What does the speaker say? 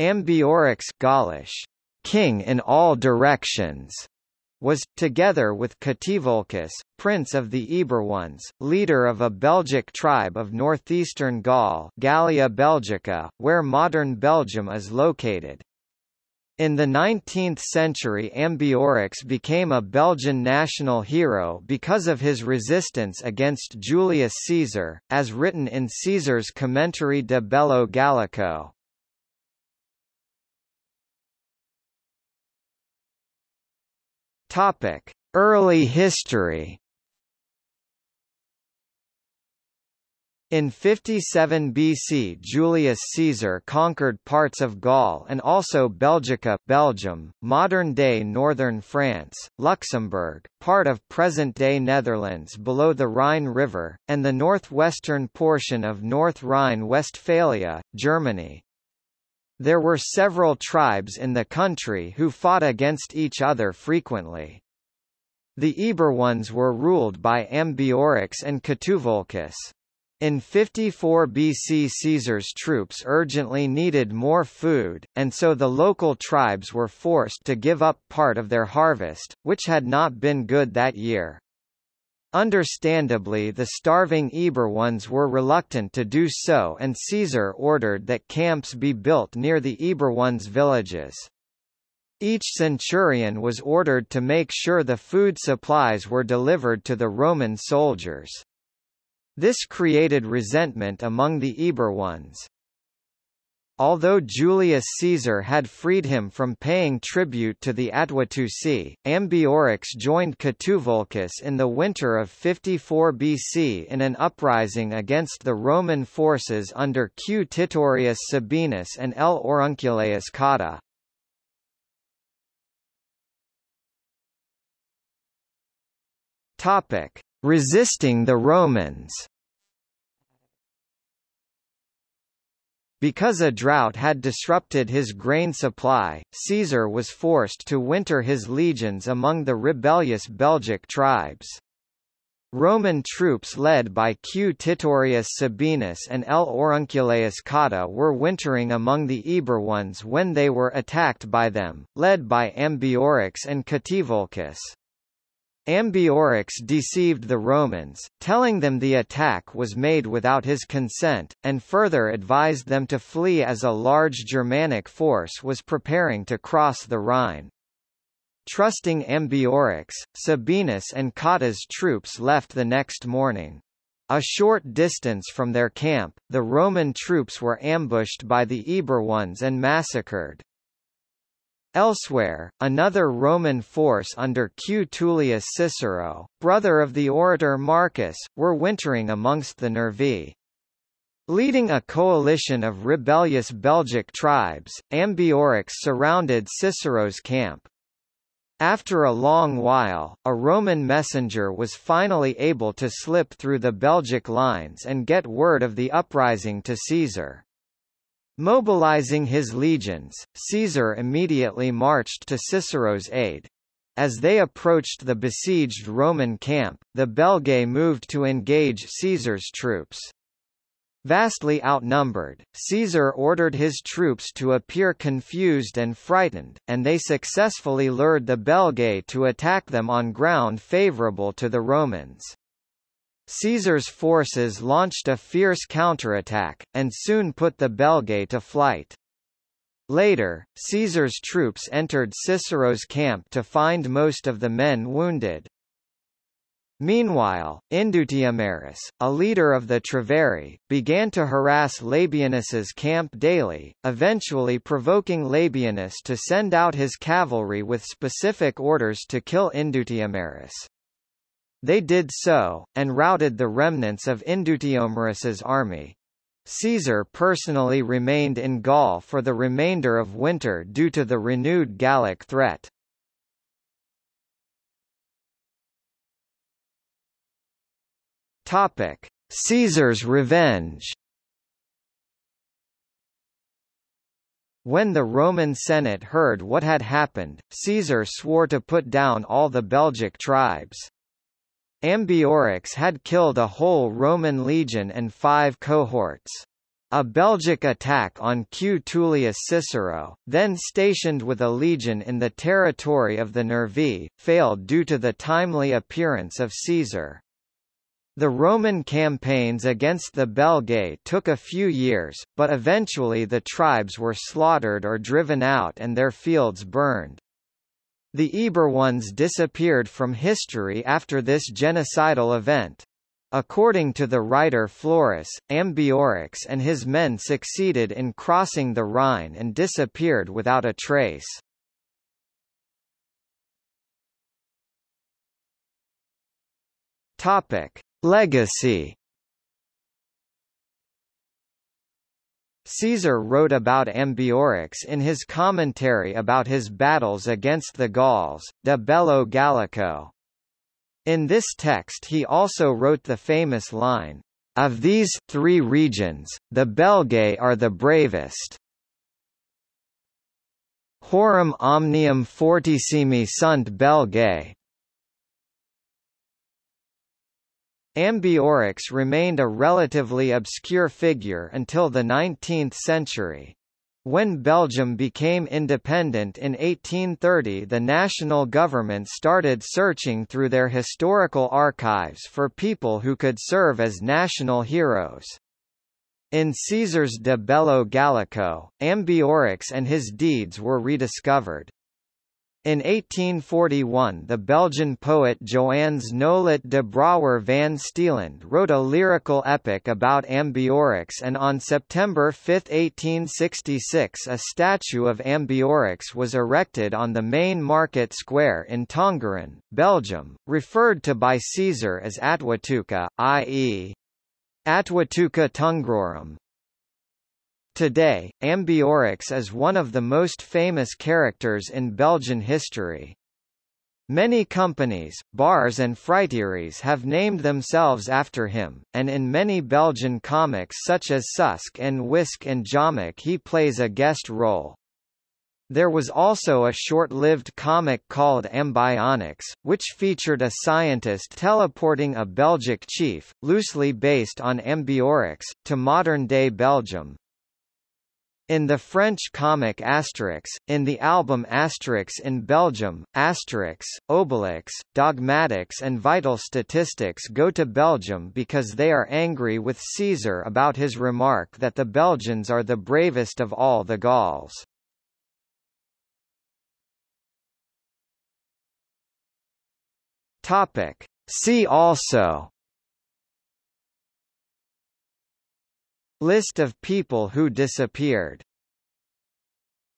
Ambiorix Gaulish, king in all directions, was, together with Catuvolcus, prince of the Eburones, leader of a Belgic tribe of northeastern Gaul Gallia Belgica, where modern Belgium is located. In the 19th century Ambiorix became a Belgian national hero because of his resistance against Julius Caesar, as written in Caesar's Commentary de Bello Gallico. Early history In 57 BC Julius Caesar conquered parts of Gaul and also Belgica Belgium, modern-day northern France, Luxembourg, part of present-day Netherlands below the Rhine River, and the northwestern portion of North Rhine-Westphalia, Germany. There were several tribes in the country who fought against each other frequently. The Eburones were ruled by Ambiorix and Catuvolcus. In 54 BC Caesar's troops urgently needed more food, and so the local tribes were forced to give up part of their harvest, which had not been good that year. Understandably the starving Eburones were reluctant to do so and Caesar ordered that camps be built near the Eburones' villages. Each centurion was ordered to make sure the food supplies were delivered to the Roman soldiers. This created resentment among the Eburones. Although Julius Caesar had freed him from paying tribute to the Attuatuci, Ambiorix joined Catuvolcus in the winter of 54 BC in an uprising against the Roman forces under Q. Titurius Sabinus and L. Aurunculeius Cotta. Resisting the Romans Because a drought had disrupted his grain supply, Caesar was forced to winter his legions among the rebellious Belgic tribes. Roman troops led by Q. Titurius Sabinus and L. Aurunculeius Cotta were wintering among the Eburones when they were attacked by them, led by Ambiorix and Catuvolcus. Ambiorix deceived the Romans, telling them the attack was made without his consent, and further advised them to flee as a large Germanic force was preparing to cross the Rhine. Trusting Ambiorix, Sabinus and Cotta's troops left the next morning. A short distance from their camp, the Roman troops were ambushed by the Eburones and massacred. Elsewhere, another Roman force under Q. Tullius Cicero, brother of the orator Marcus, were wintering amongst the Nervii. Leading a coalition of rebellious Belgic tribes, Ambiorix surrounded Cicero's camp. After a long while, a Roman messenger was finally able to slip through the Belgic lines and get word of the uprising to Caesar. Mobilizing his legions, Caesar immediately marched to Cicero's aid. As they approached the besieged Roman camp, the Belgae moved to engage Caesar's troops. Vastly outnumbered, Caesar ordered his troops to appear confused and frightened, and they successfully lured the Belgae to attack them on ground favorable to the Romans. Caesar's forces launched a fierce counterattack, and soon put the Belgae to flight. Later, Caesar's troops entered Cicero's camp to find most of the men wounded. Meanwhile, Indutiomarus, a leader of the Treveri, began to harass Labienus's camp daily, eventually provoking Labienus to send out his cavalry with specific orders to kill Indutiomarus. They did so, and routed the remnants of Indutiomarus's army. Caesar personally remained in Gaul for the remainder of winter due to the renewed Gallic threat. Topic: Caesar's revenge. When the Roman Senate heard what had happened, Caesar swore to put down all the Belgic tribes. Ambiorix had killed a whole Roman legion and five cohorts. A Belgic attack on Q. Tullius Cicero, then stationed with a legion in the territory of the Nervii, failed due to the timely appearance of Caesar. The Roman campaigns against the Belgae took a few years, but eventually the tribes were slaughtered or driven out and their fields burned. The Eburones disappeared from history after this genocidal event. According to the writer Florus, Ambiorix and his men succeeded in crossing the Rhine and disappeared without a trace. Topic: Legacy Caesar wrote about Ambiorix in his commentary about his battles against the Gauls, De Bello Gallico. In this text he also wrote the famous line, "...of these three regions, the Belgae are the bravest." Horum omnium fortissimi sunt Belgae, Ambiorix remained a relatively obscure figure until the 19th century. When Belgium became independent in 1830 the national government started searching through their historical archives for people who could serve as national heroes. In Caesar's De Bello Gallico, Ambiorix and his deeds were rediscovered. In 1841 the Belgian poet Joannes Nolet de Brouwer van Steeland wrote a lyrical epic about Ambiorix and on September 5, 1866 a statue of Ambiorix was erected on the main market square in Tongeren, Belgium, referred to by Caesar as Atuatuca, i.e. Atuatuca Tungrorum, Today, Ambiorix is one of the most famous characters in Belgian history. Many companies, bars and fruiteries have named themselves after him, and in many Belgian comics such as Suske and Wiske and Jommeke he plays a guest role. There was also a short-lived comic called Ambionix, which featured a scientist teleporting a Belgic chief, loosely based on Ambiorix, to modern-day Belgium. In the French comic Asterix, in the album Asterix in Belgium, Asterix, Obelix, Dogmatix and Vitalstatistix go to Belgium because they are angry with Caesar about his remark that the Belgians are the bravest of all the Gauls. Topic. See also List of people who disappeared